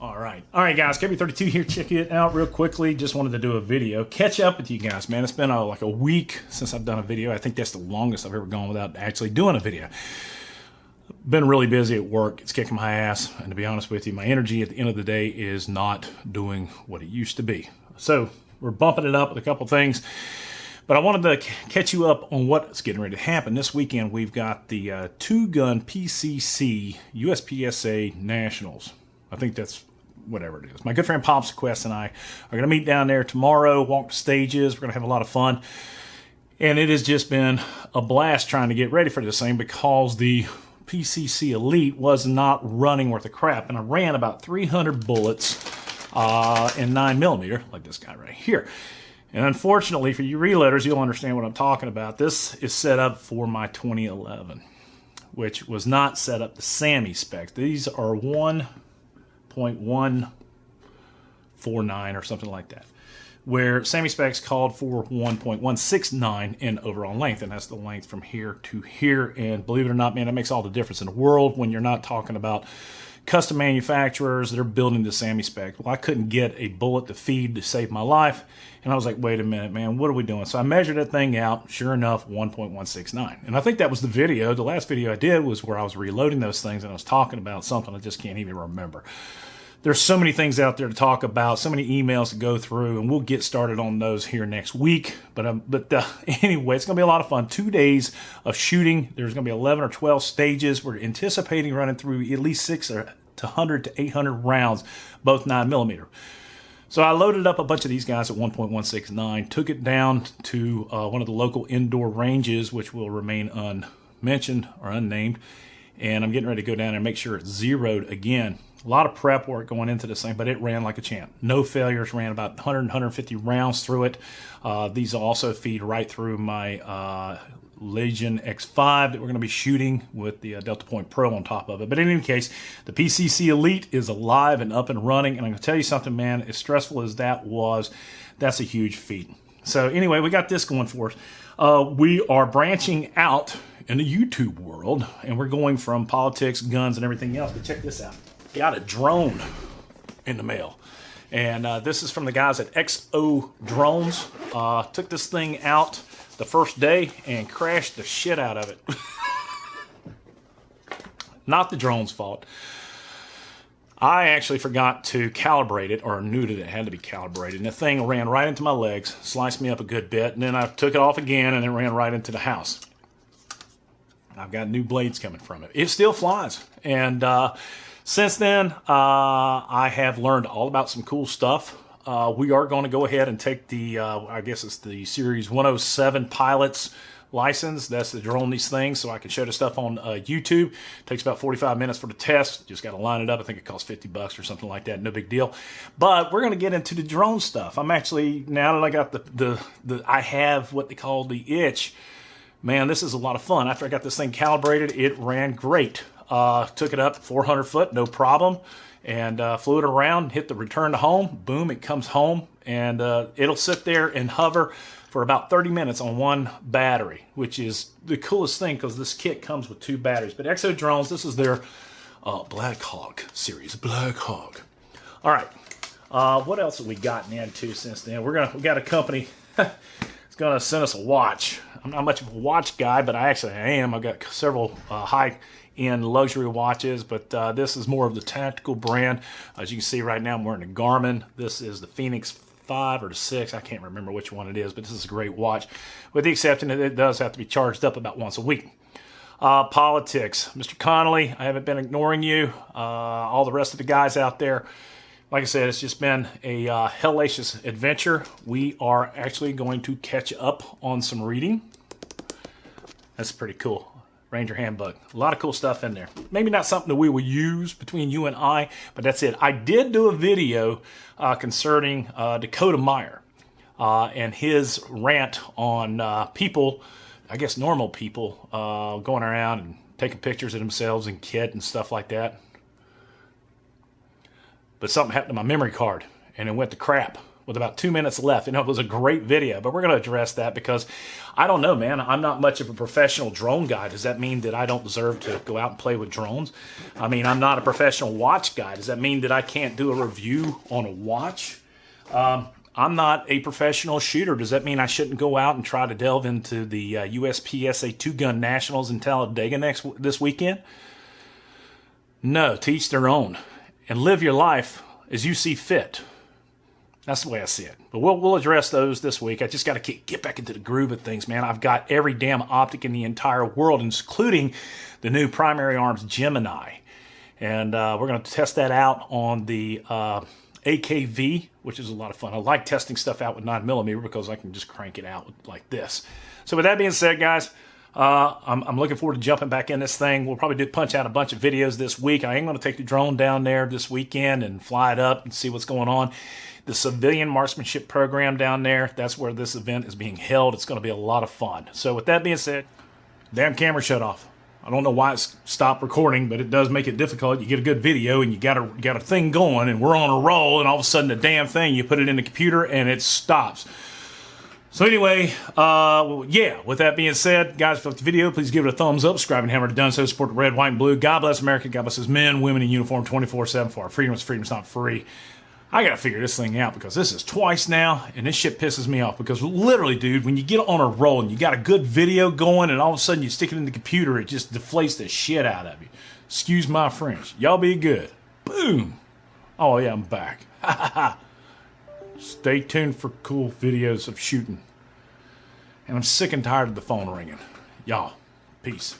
All right. All right, guys. KB32 here. Check it out real quickly. Just wanted to do a video. Catch up with you guys, man. It's been uh, like a week since I've done a video. I think that's the longest I've ever gone without actually doing a video. Been really busy at work. It's kicking my ass. And to be honest with you, my energy at the end of the day is not doing what it used to be. So we're bumping it up with a couple things. But I wanted to catch you up on what's getting ready to happen. This weekend, we've got the uh, two gun PCC USPSA Nationals. I think that's whatever it is. My good friend Pops Quest and I are going to meet down there tomorrow, walk the stages. We're going to have a lot of fun. And it has just been a blast trying to get ready for this thing because the PCC Elite was not running worth a crap. And I ran about 300 bullets uh, in 9 millimeter, like this guy right here. And unfortunately for you reloaders, you'll understand what I'm talking about. This is set up for my 2011, which was not set up to SAAMI specs. These are 1 1.149 or something like that, where SAAMI specs called for 1.169 in overall length, and that's the length from here to here. And believe it or not, man, that makes all the difference in the world when you're not talking about custom manufacturers that are building the SAAMI spec. Well, I couldn't get a bullet to feed to save my life. And I was like, wait a minute, man, what are we doing? So I measured that thing out. Sure enough, 1.169. And I think that was the video. The last video I did was where I was reloading those things and I was talking about something I just can't even remember there's so many things out there to talk about, so many emails to go through, and we'll get started on those here next week. But um, but uh, anyway, it's going to be a lot of fun. Two days of shooting. There's going to be 11 or 12 stages. We're anticipating running through at least six to 100 to 800 rounds, both nine millimeter. So I loaded up a bunch of these guys at 1.169, took it down to uh, one of the local indoor ranges, which will remain unmentioned or unnamed. And I'm getting ready to go down and make sure it's zeroed again a lot of prep work going into this thing, but it ran like a champ. No failures, ran about 100, 150 rounds through it. Uh, these also feed right through my uh, Legion X5 that we're going to be shooting with the uh, Delta Point Pro on top of it. But in any case, the PCC Elite is alive and up and running. And I'm going to tell you something, man, as stressful as that was, that's a huge feat. So anyway, we got this going for us. Uh, we are branching out in the YouTube world, and we're going from politics, guns, and everything else. But check this out got a drone in the mail. And uh, this is from the guys at Exo Drones. Uh, took this thing out the first day and crashed the shit out of it. Not the drone's fault. I actually forgot to calibrate it, or knew that it had to be calibrated, and the thing ran right into my legs, sliced me up a good bit, and then I took it off again, and it ran right into the house. I've got new blades coming from it. It still flies, and uh, since then, uh, I have learned all about some cool stuff. Uh, we are going to go ahead and take the, uh, I guess it's the Series 107 Pilots license. That's the drone these things, so I can show the stuff on uh, YouTube. Takes about 45 minutes for the test. Just got to line it up. I think it costs 50 bucks or something like that. No big deal. But we're going to get into the drone stuff. I'm actually now that I got the the the I have what they call the itch. Man, this is a lot of fun. After I got this thing calibrated, it ran great. Uh, took it up 400 foot, no problem, and uh, flew it around, hit the return to home. Boom, it comes home, and uh, it'll sit there and hover for about 30 minutes on one battery, which is the coolest thing because this kit comes with two batteries. But Exo Drones, this is their uh, Black Hawk series, Black Hawk. All right, uh, what else have we gotten into since then? We're gonna we got a company. it's gonna send us a watch. I'm not much of a watch guy, but I actually am. I've got several uh, high-end luxury watches, but uh, this is more of the tactical brand. As you can see right now, I'm wearing a Garmin. This is the Fenix 5 or 6. I can't remember which one it is, but this is a great watch, with the exception that it does have to be charged up about once a week. Uh, politics. Mr. Connolly, I haven't been ignoring you. Uh, all the rest of the guys out there. Like I said, it's just been a uh, hellacious adventure. We are actually going to catch up on some reading. That's pretty cool. Ranger Handbook. A lot of cool stuff in there. Maybe not something that we will use between you and I, but that's it. I did do a video uh, concerning uh, Dakota Meyer uh, and his rant on uh, people, I guess normal people, uh, going around and taking pictures of themselves and kit and stuff like that. But something happened to my memory card and it went to crap. with about two minutes left. And it was a great video, but we're going to address that because I don't know, man. I'm not much of a professional drone guy. Does that mean that I don't deserve to go out and play with drones? I mean, I'm not a professional watch guy. Does that mean that I can't do a review on a watch? Um, I'm not a professional shooter. Does that mean I shouldn't go out and try to delve into the uh, USPSA Two Gun Nationals in Talladega next this weekend? No, teach their own and live your life as you see fit. That's the way I see it. But we'll, we'll address those this week. I just got to get back into the groove of things, man. I've got every damn optic in the entire world, including the new Primary Arms Gemini. And uh, we're going to test that out on the uh, AKV, which is a lot of fun. I like testing stuff out with 9mm because I can just crank it out like this. So with that being said, guys, uh, I'm, I'm, looking forward to jumping back in this thing. We'll probably do punch out a bunch of videos this week. I am going to take the drone down there this weekend and fly it up and see what's going on. The civilian marksmanship program down there, that's where this event is being held. It's going to be a lot of fun. So with that being said, damn camera shut off. I don't know why it's stopped recording, but it does make it difficult. You get a good video and you got a got a thing going and we're on a roll and all of a sudden the damn thing you put it in the computer and it stops. So anyway, uh, yeah, with that being said, guys, if you liked the video, please give it a thumbs up, subscribe and hammer to done so, support the red, white, and blue. God bless America, God bless his men, women in uniform 24-7 for our freedom is freedom, it's not free. I gotta figure this thing out because this is twice now, and this shit pisses me off because literally, dude, when you get on a roll and you got a good video going and all of a sudden you stick it in the computer, it just deflates the shit out of you. Excuse my French. Y'all be good. Boom. Oh yeah, I'm back. Ha ha ha. Stay tuned for cool videos of shooting. And I'm sick and tired of the phone ringing. Y'all, peace.